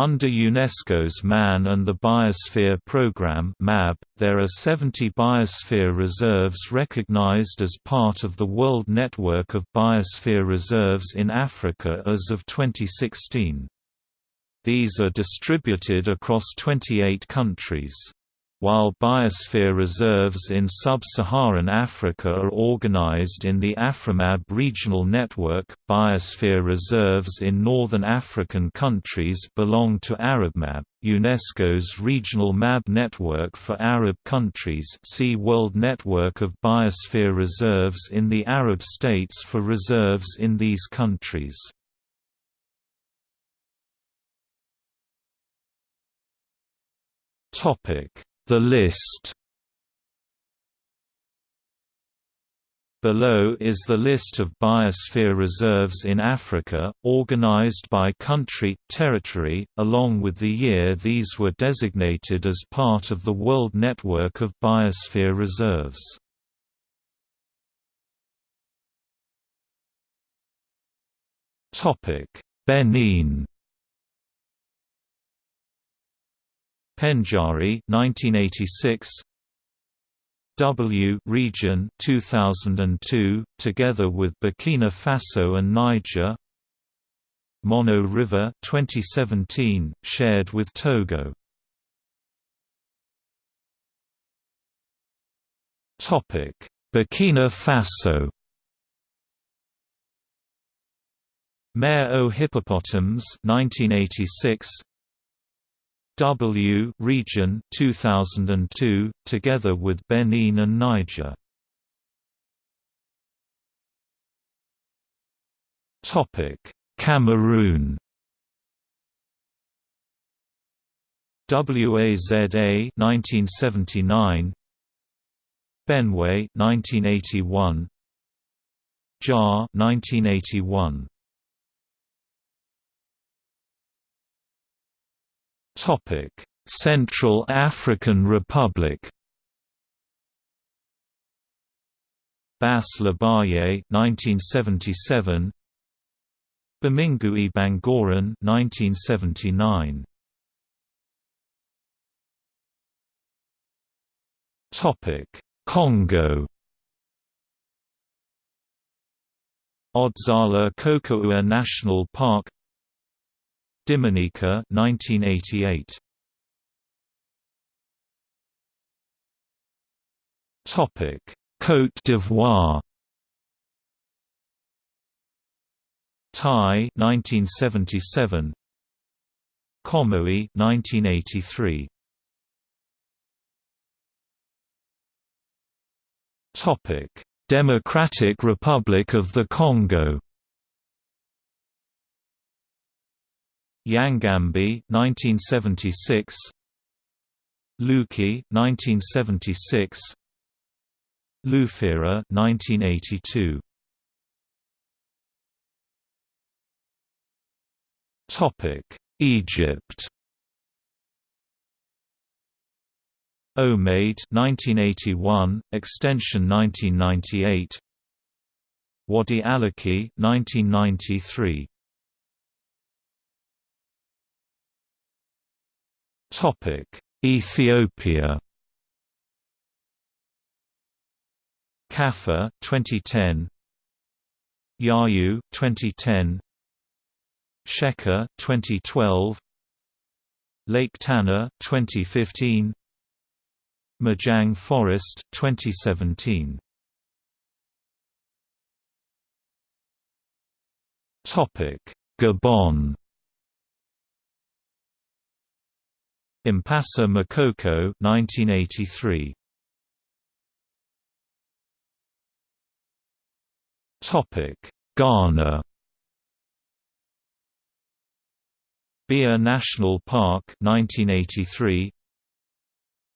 Under UNESCO's Man and the Biosphere Programme there are 70 biosphere reserves recognized as part of the World Network of Biosphere Reserves in Africa as of 2016. These are distributed across 28 countries. While biosphere reserves in sub-Saharan Africa are organized in the AfriMAB regional network, biosphere reserves in northern African countries belong to ArabMAB, UNESCO's regional MAB network for Arab countries see World Network of Biosphere Reserves in the Arab states for reserves in these countries. Topic the list Below is the list of biosphere reserves in Africa, organized by country, territory, along with the year these were designated as part of the World Network of Biosphere Reserves. Benin Pendjari 1986 W region 2002 together with Burkina Faso and Niger. Mono River 2017 shared with Togo. Topic Burkina Faso. Mare aux hippopotames 1986 W region 2002 together with Benin and Niger. Topic Cameroon. WAZA 1979 Benoué 1981 Dja 1981 Central African Republic. Basse Lobaye 1977 Bamingui Bangoran 1979 Topic Congo Odzala Kokoua National Park Dimonika 1988 Topic. Côte d'Ivoire. Taï 1977 Comoé 1983 Topic. Democratic Republic of the Congo Yangambi 1976 Luki 1976 Lufira 1982 Topic Egypt. Omayed 1981 extension 1998 Wadi Allaqi 1993 Topic: Ethiopia. Kaffa 2010. Yayu 2010. Sheka 2012. Lake Tana 2015. Majang Forest 2017. Topic: Gabon Ipassa Makokou 1983 Topic Ghana. Bia National Park 1983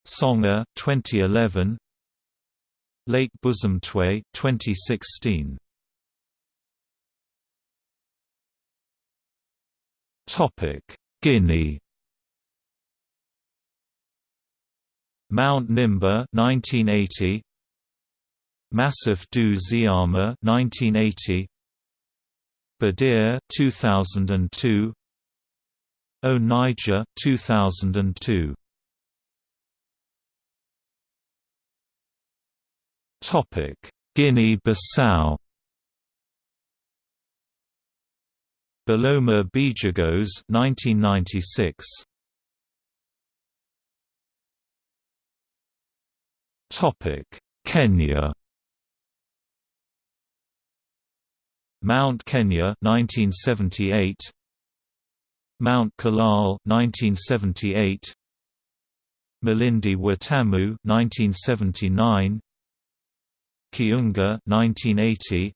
Songor 2011 Lake Bosumtwi 2016 Topic Guinea Mount Nimba 1980 Massif du Ziama 1980 Badiar 2002 Haut Niger 2002 Topic Guinea-Bissau. Boloma Bijagos 1996 Kenya Mount Kenya 1978 Mount Kulal 1978 Malindi Watamu 1979 Kiunga 1980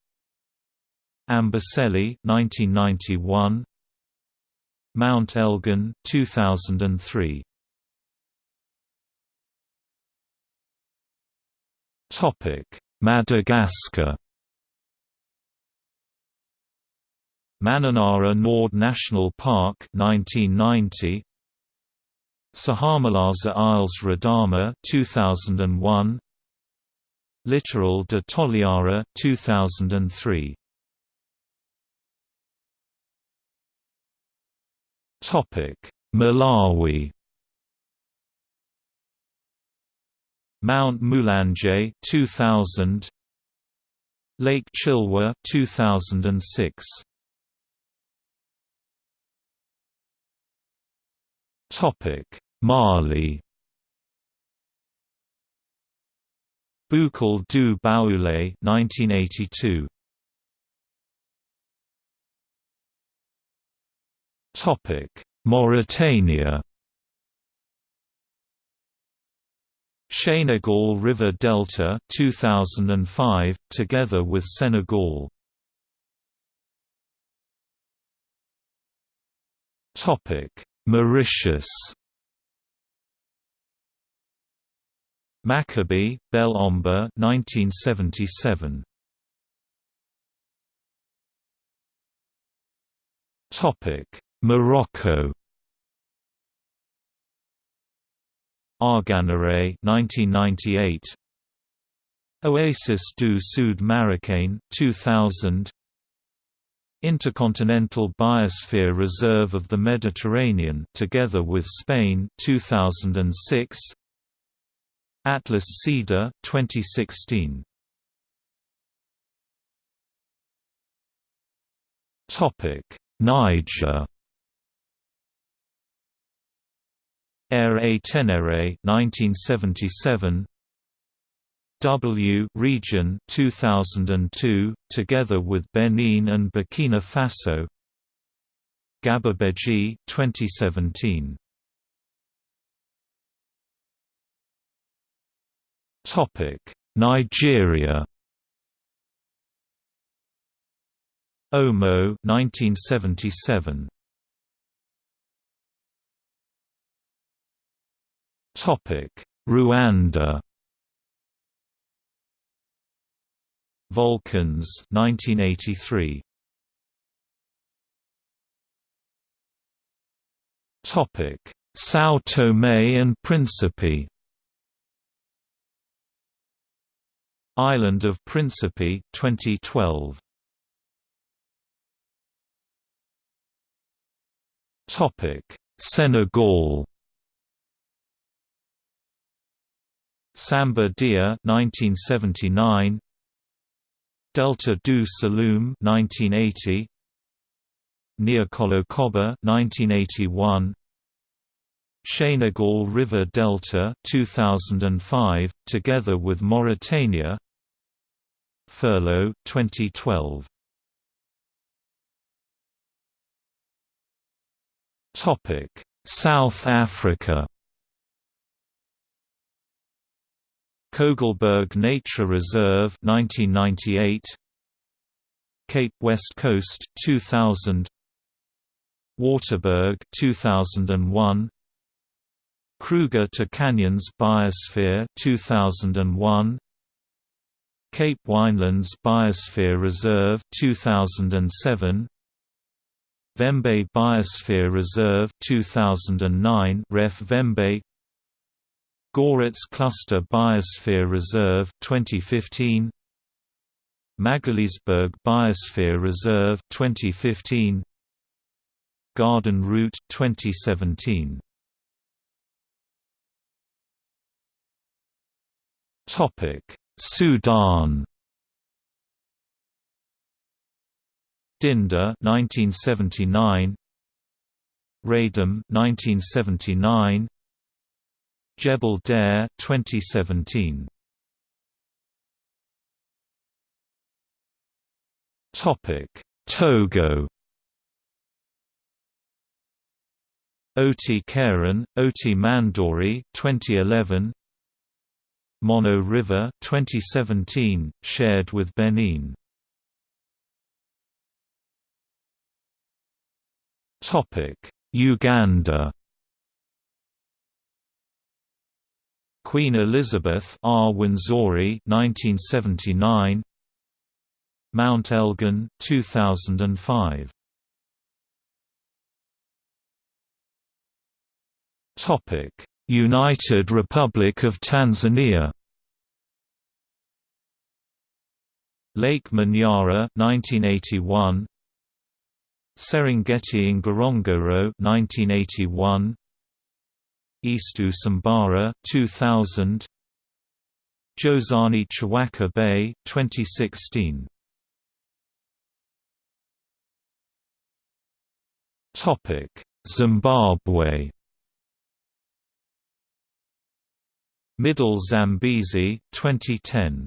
Amboseli 1991 Mount Elgon 2003 Madagascar? Mananara Nord National Park 1990 Sahamalaza Isles Radama 2001 Littoral de Toliara 2003 Topic Malawi Mount Mulanje 2000 Lake Chilwa 2006 Topic Mali. Boucle du Baoulé 1982 Topic Mauritania Senegal River Delta 2005 together with Senegal Topic Mauritius Macchabee, Bel Ombre 1977. Topic: Morocco. Arganeraie 1998. Oasis du Sud Marocain 2000. Intercontinental Biosphere Reserve of the Mediterranean together with Spain 2006 Atlas Cedar 2016 Topic Niger Air A Tenere 1977 W region 2002 together with Benin and Burkina Faso Gadabedji 2017 Topic: Nigeria. Omo 1977. Rwanda. Volcans 1983. Topic: São Tomé and Príncipe. Island of Principe 2012 Topic. Senegal Samba Dia 1979 Delta du Saloum 1980 Niokolo-Koba 1981 Senegal River Delta 2005 together with Mauritania. Ferlo 2012 Topic South Africa Kogelberg Nature Reserve 1998 Cape West Coast 2000 Waterberg 2001 Kruger to Canyons Biosphere 2001 Cape Winelands Biosphere Reserve 2007 Vhembe Biosphere Reserve 2009 Ref. Vhembe Gouritz Cluster Biosphere Reserve 2015 Magaliesberg Biosphere Reserve 2015 Garden Route 2017. Topic: Sudan. Dinder 1979 Radom 1979 Jebel Dair 2017 Topic Togo. Oti Keran, Oti Mandouri 2011 Mono River 2017 shared with Benin. Topic Uganda Queen Elizabeth Rwenzori 1979 Mount Elgon 2005 Topic United Republic of Tanzania. Lake Manyara 1981 Serengeti Ngorongoro 1981 East Usambara 2000 Jozani Chwaka Bay 2016 Topic Zimbabwe. Middle Zambezi 2010